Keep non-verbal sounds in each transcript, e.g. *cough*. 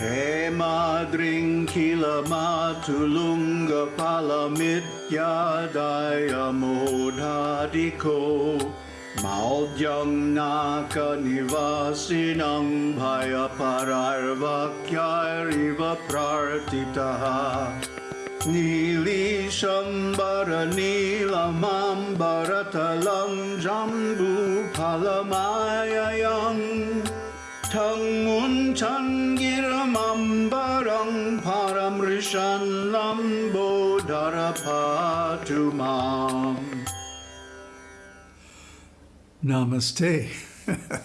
Hey मादृङ्खिलमातुलुङ्गफलमित्यायमोधादिखो माव्यं नाकनिवासिनं भयपरार्वाक्यारिव प्रार्थितः नीलीशम्बरनील माम्बरतलं जम्बूफलमाय paramrishan lambo Namaste. *laughs*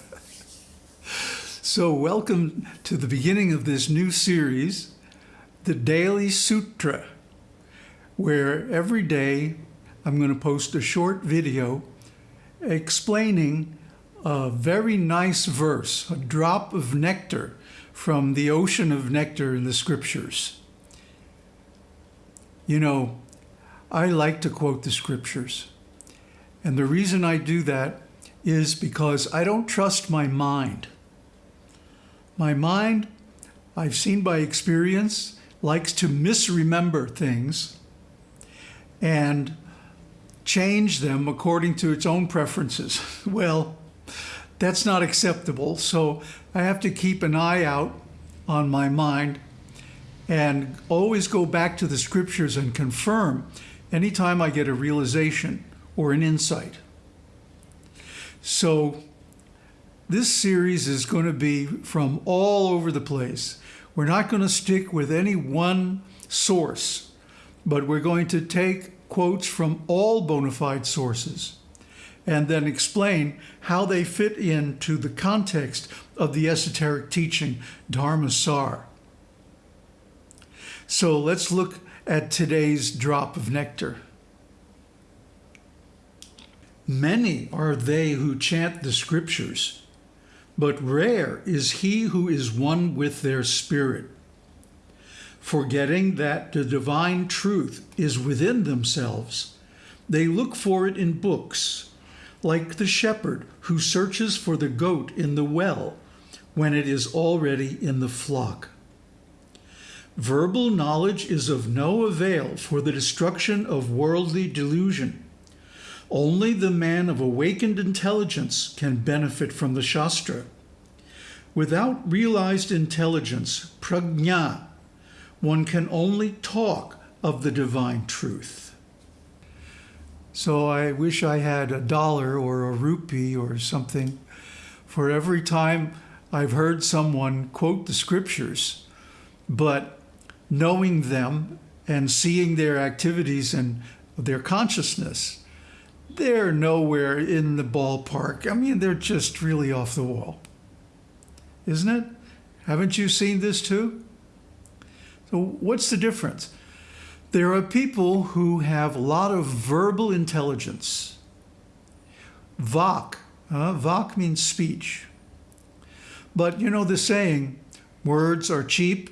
so, welcome to the beginning of this new series, the Daily Sutra, where every day I'm going to post a short video explaining a very nice verse, a drop of nectar from the ocean of nectar in the scriptures. You know, I like to quote the scriptures. And the reason I do that is because I don't trust my mind. My mind, I've seen by experience, likes to misremember things and change them according to its own preferences. *laughs* Well, that's not acceptable. So I have to keep an eye out on my mind and always go back to the scriptures and confirm anytime I get a realization or an insight. So this series is going to be from all over the place. We're not going to stick with any one source, but we're going to take quotes from all bona fide sources and then explain how they fit into the context of the esoteric teaching Dharma Sar. So let's look at today's drop of nectar. Many are they who chant the scriptures, but rare is he who is one with their spirit. Forgetting that the divine truth is within themselves, they look for it in books, like the shepherd who searches for the goat in the well when it is already in the flock. Verbal knowledge is of no avail for the destruction of worldly delusion only the man of awakened intelligence can benefit from the Shastra. Without realized intelligence, prajna, one can only talk of the divine truth. So I wish I had a dollar or a rupee or something for every time I've heard someone quote the scriptures, but knowing them and seeing their activities and their consciousness they're nowhere in the ballpark. I mean, they're just really off the wall. Isn't it? Haven't you seen this too? So, what's the difference? There are people who have a lot of verbal intelligence. Vak, uh, means speech. But you know the saying, words are cheap.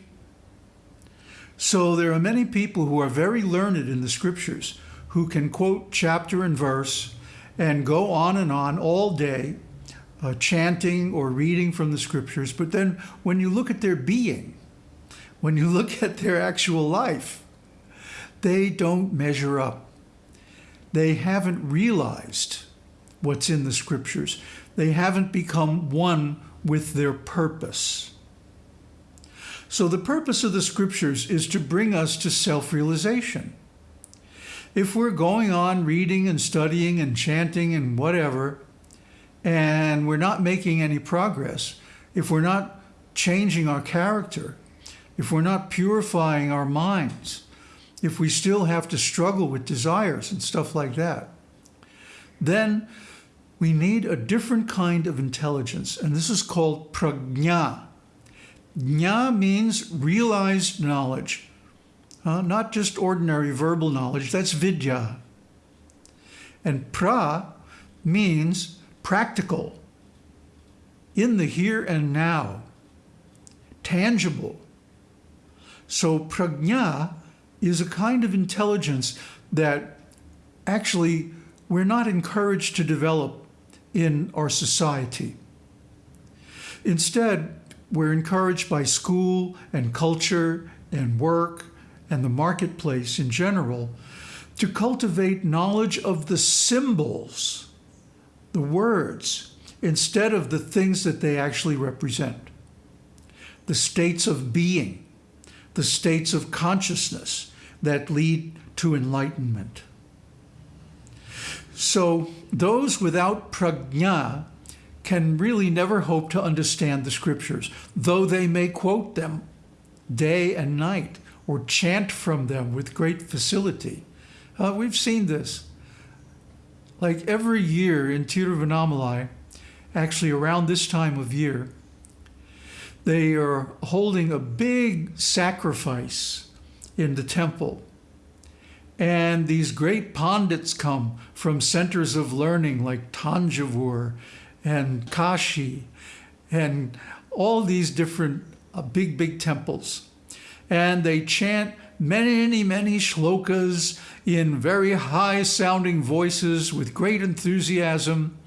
So there are many people who are very learned in the scriptures who can quote chapter and verse and go on and on all day, uh, chanting or reading from the scriptures. But then when you look at their being, when you look at their actual life, they don't measure up. They haven't realized what's in the scriptures. They haven't become one with their purpose. So the purpose of the scriptures is to bring us to self-realization if we're going on reading and studying and chanting and whatever, and we're not making any progress, if we're not changing our character, if we're not purifying our minds, if we still have to struggle with desires and stuff like that, then we need a different kind of intelligence. And this is called prajna. Jna means realized knowledge. Uh, not just ordinary verbal knowledge, that's vidya. And pra means practical, in the here and now, tangible. So prajna is a kind of intelligence that actually we're not encouraged to develop in our society. Instead, we're encouraged by school and culture and work and the marketplace in general to cultivate knowledge of the symbols, the words, instead of the things that they actually represent. The states of being, the states of consciousness that lead to enlightenment. So those without prajna can really never hope to understand the scriptures, though they may quote them day and night or chant from them with great facility. Uh, we've seen this. Like every year in Tiruvannamalai, actually around this time of year, they are holding a big sacrifice in the temple. And these great pandits come from centers of learning like Tanjavur and Kashi and all these different uh, big, big temples. And they chant many, many shlokas in very high sounding voices with great enthusiasm.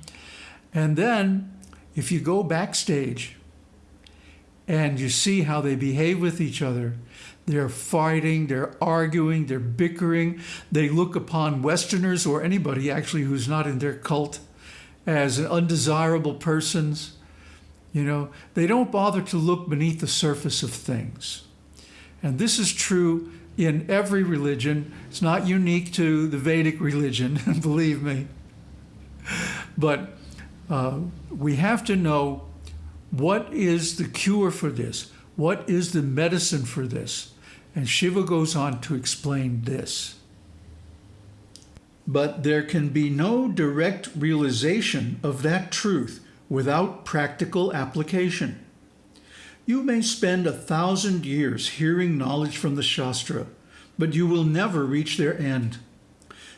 And then if you go backstage and you see how they behave with each other, they're fighting, they're arguing, they're bickering. They look upon Westerners or anybody actually who's not in their cult as undesirable persons. You know, they don't bother to look beneath the surface of things. And this is true in every religion. It's not unique to the Vedic religion, *laughs* believe me. But uh, we have to know what is the cure for this? What is the medicine for this? And Shiva goes on to explain this. But there can be no direct realization of that truth without practical application. You may spend a thousand years hearing knowledge from the Shastra, but you will never reach their end.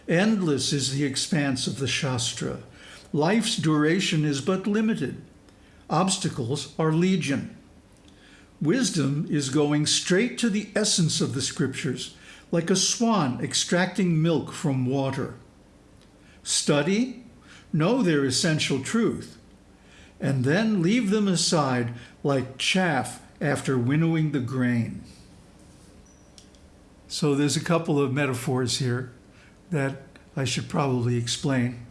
Endless is the expanse of the Shastra. Life's duration is but limited. Obstacles are legion. Wisdom is going straight to the essence of the scriptures, like a swan extracting milk from water. Study, know their essential truth, and then leave them aside like chaff after winnowing the grain. So there's a couple of metaphors here that I should probably explain.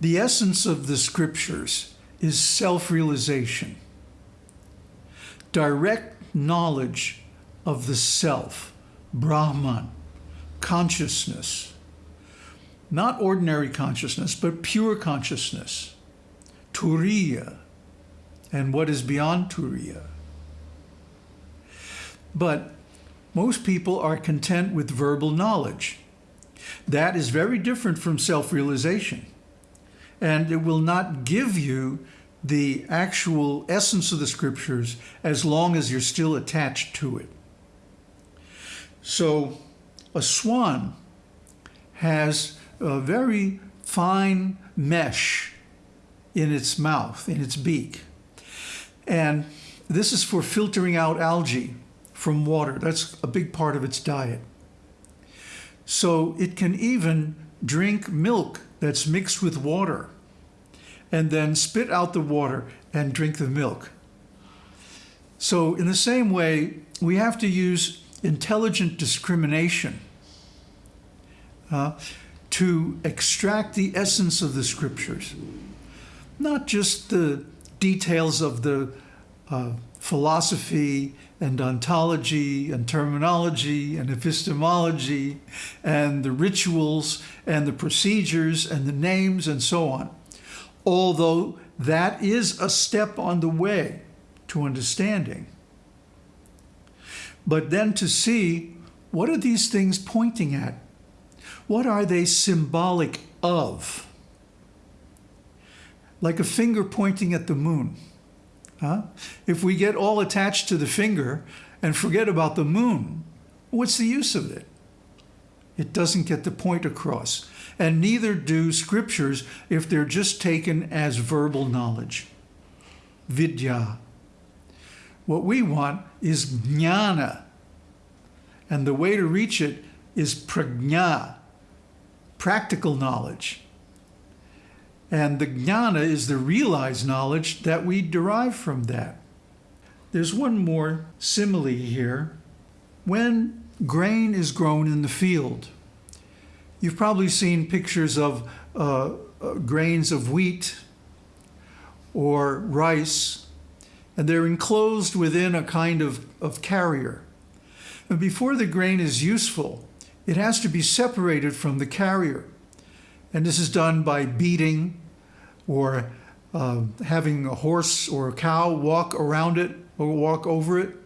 The essence of the scriptures is self-realization, direct knowledge of the self, Brahman, consciousness, not ordinary consciousness, but pure consciousness, Turiya, and what is beyond Turiya. But most people are content with verbal knowledge. That is very different from self-realization. And it will not give you the actual essence of the scriptures as long as you're still attached to it. So a swan has a very fine mesh in its mouth, in its beak. And this is for filtering out algae from water. That's a big part of its diet. So it can even drink milk that's mixed with water and then spit out the water and drink the milk. So in the same way, we have to use intelligent discrimination uh, to extract the essence of the scriptures, not just the details of the uh, philosophy and ontology and terminology and epistemology and the rituals and the procedures and the names and so on. Although that is a step on the way to understanding. But then to see what are these things pointing at? What are they symbolic of? Like a finger pointing at the moon. Huh? If we get all attached to the finger and forget about the moon, what's the use of it? It doesn't get the point across. And neither do scriptures if they're just taken as verbal knowledge. Vidya. What we want is jnana. And the way to reach it is prajna, practical knowledge. And the jnana is the realized knowledge that we derive from that. there's one more simile here. When grain is grown in the field, you've probably seen pictures of uh, uh, grains of wheat or rice, and they're enclosed within a kind of, of carrier. And before the grain is useful, it has to be separated from the carrier. And this is done by beating or uh, having a horse or a cow walk around it or walk over it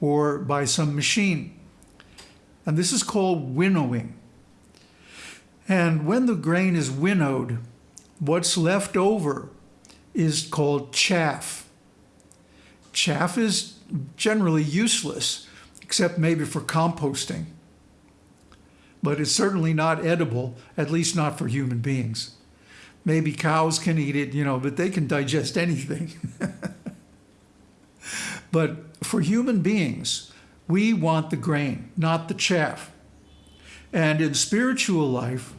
or by some machine. And this is called winnowing. And when the grain is winnowed, what's left over is called chaff. Chaff is generally useless, except maybe for composting. But it's certainly not edible, at least not for human beings. Maybe cows can eat it, you know, but they can digest anything. *laughs* but for human beings, we want the grain, not the chaff. And in spiritual life,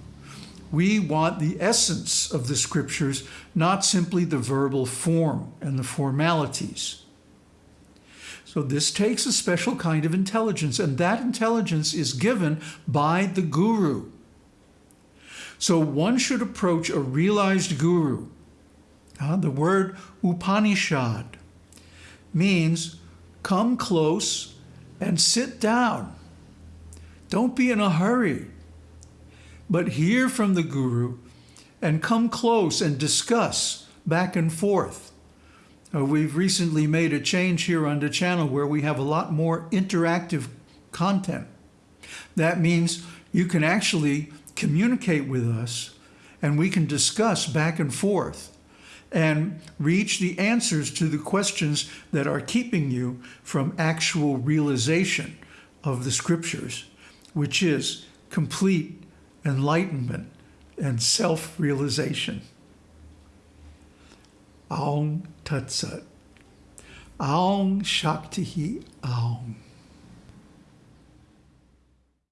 we want the essence of the scriptures, not simply the verbal form and the formalities. So this takes a special kind of intelligence, and that intelligence is given by the guru. So one should approach a realized guru. Uh, the word Upanishad means come close and sit down. Don't be in a hurry, but hear from the guru and come close and discuss back and forth. Uh, we've recently made a change here on the channel where we have a lot more interactive content. That means you can actually communicate with us and we can discuss back and forth and reach the answers to the questions that are keeping you from actual realization of the scriptures, which is complete enlightenment and self-realization. Aung Tat Sat. Aung Shakti Aung.